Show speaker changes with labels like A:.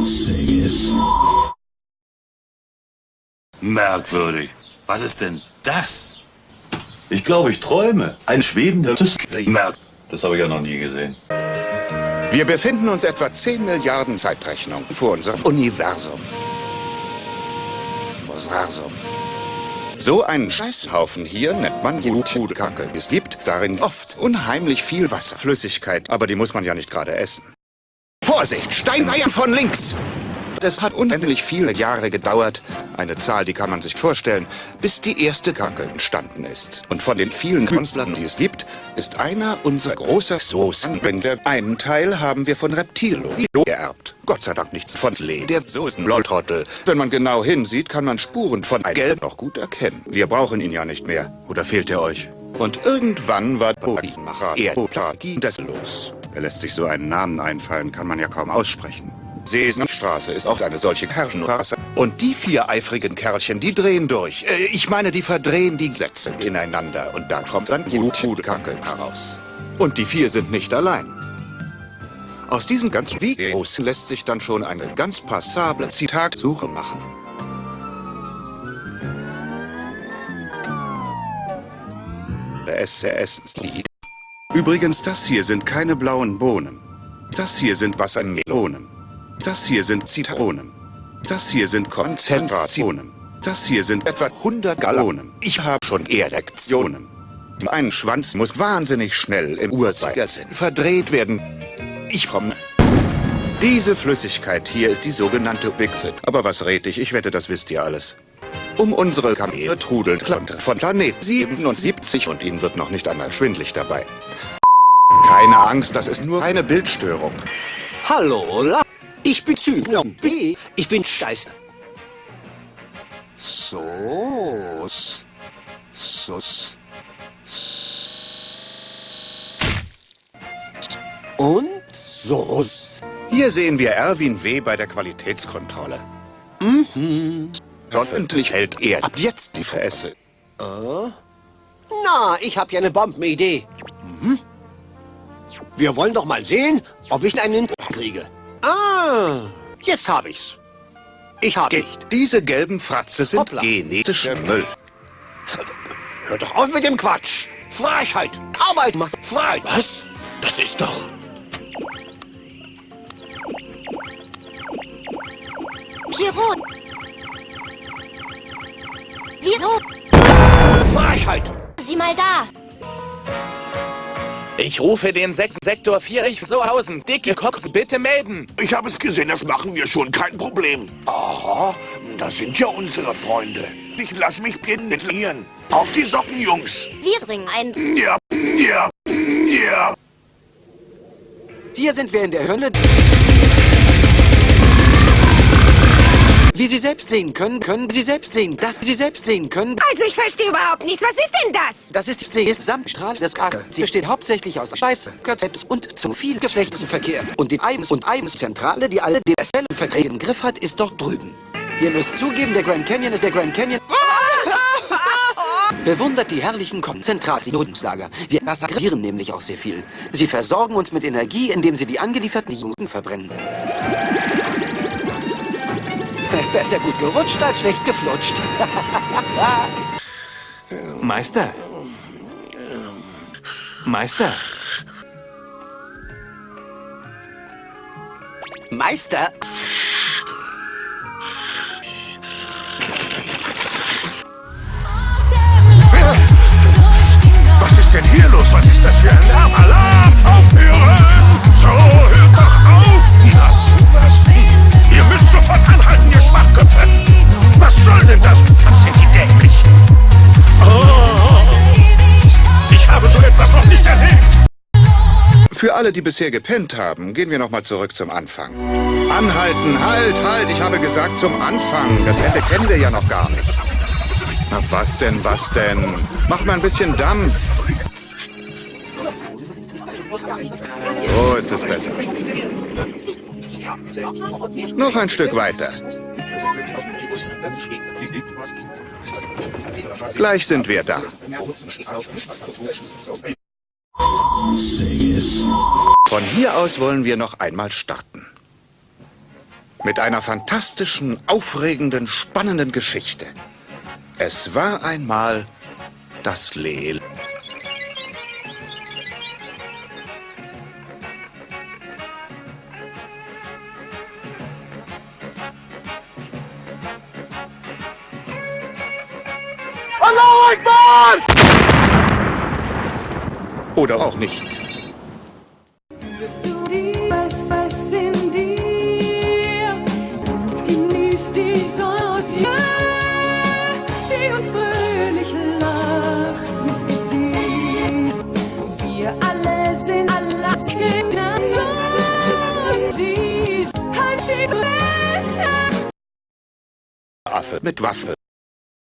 A: Sees.
B: Merkwürdig. Was ist denn das?
C: Ich glaube, ich träume. Ein schwebender
B: Merk.
C: Das habe ich ja noch nie gesehen.
D: Wir befinden uns etwa 10 Milliarden Zeitrechnungen vor unserem Universum. Universum. So einen Scheißhaufen hier nennt man Jutkacke. Es gibt darin oft unheimlich viel Wasserflüssigkeit, aber die muss man ja nicht gerade essen. Vorsicht, Steineier von links! Es hat unendlich viele Jahre gedauert, eine Zahl, die kann man sich vorstellen, bis die erste Kacke entstanden ist. Und von den vielen Künstlern, die es gibt, ist einer unser großer Soßenbänder. Einen Teil haben wir von Reptilo geerbt. Gott sei Dank nichts von Lee, der Soßenlolltrottel. Wenn man genau hinsieht, kann man Spuren von ein Gelb noch gut erkennen. Wir brauchen ihn ja nicht mehr. Oder fehlt er euch? Und irgendwann war Bodymacher Erdotragi das los. Er lässt sich so einen Namen einfallen, kann man ja kaum aussprechen. Sesamstraße ist auch eine solche Herrenrasse. Und die vier eifrigen Kerlchen, die drehen durch. Äh, ich meine, die verdrehen die Sätze ineinander. Und da kommt dann Kacke heraus. Und die vier sind nicht allein. Aus diesen ganzen Videos lässt sich dann schon eine ganz passable Zitatsuche machen. Der SRS-Lied. Übrigens, das hier sind keine blauen Bohnen. Das hier sind Wassermelonen. Das hier sind Zitronen. Das hier sind Konzentrationen. Das hier sind etwa 100 Gallonen. Ich habe schon Erektionen. Ein Schwanz muss wahnsinnig schnell im Uhrzeigersinn verdreht werden. Ich komme. Diese Flüssigkeit hier ist die sogenannte Bixit. Aber was red ich? Ich wette, das wisst ihr alles. Um unsere Kamele trudelt Klonte von Planet 77 und ihnen wird noch nicht einmal schwindlig dabei. Keine Angst, das ist nur eine Bildstörung.
E: Hallo, La ich bin Zyklon B. Ich bin Scheiße. So. So. Und so.
D: Hier sehen wir Erwin W. bei der Qualitätskontrolle. Mhm. Hoffentlich hält er ab jetzt die Fresse.
E: Äh? Na, ich habe ja eine Bombenidee. Mhm. Wir wollen doch mal sehen, ob ich einen kriege. Ah, jetzt habe ich's. Ich habe nicht.
D: Diese gelben Fratze sind Hoppla. genetischer Müll.
E: Hör doch auf mit dem Quatsch. Freiheit. Arbeit macht Freiheit.
A: Was? Das ist doch...
F: Pierrot. Wieso?
E: Freiheit.
F: Sieh mal da.
G: Ich rufe den sechsten Sektor 4 ich Sohausen. Dicke Cops, bitte melden.
H: Ich habe es gesehen, das machen wir schon, kein Problem. Aha, das sind ja unsere Freunde. Ich lass mich penetrieren. Auf die Socken, Jungs.
F: Wir bringen ein...
H: Ja, ja, ja.
I: Hier sind wir in der Hölle. Wie Sie selbst sehen können, können Sie selbst sehen, dass Sie selbst sehen können.
J: Also ich verstehe überhaupt nichts. Was ist denn das?
I: Das ist Samtstrahl des Kacke. Sie besteht hauptsächlich aus Scheiße, Kötzeps und zu viel Geschlechtsverkehr. Und die Eibens- und Eibens-Zentrale, die alle DSL-Verträge im Griff hat, ist dort drüben. Ihr müsst zugeben, der Grand Canyon ist der Grand Canyon. Bewundert die herrlichen Konzentrationslager. Wir massakrieren nämlich auch sehr viel. Sie versorgen uns mit Energie, indem sie die angelieferten Juden verbrennen. Besser gut gerutscht als schlecht geflutscht.
G: Meister. Meister.
E: Meister?
H: Was ist denn hier los? Was ist das für ein Lärm? Alarm! Aufhören!
D: Für alle, die bisher gepennt haben, gehen wir nochmal zurück zum Anfang. Anhalten, halt, halt, ich habe gesagt zum Anfang. Das Ende kennen wir ja noch gar nicht. Na was denn, was denn? Mach mal ein bisschen Dampf. So ist es besser. Noch ein Stück weiter. Gleich sind wir da. Von hier aus wollen wir noch einmal starten.
K: Mit einer fantastischen, aufregenden, spannenden Geschichte. Es war einmal das Leel. Oder auch nicht. Affe mit Waffe.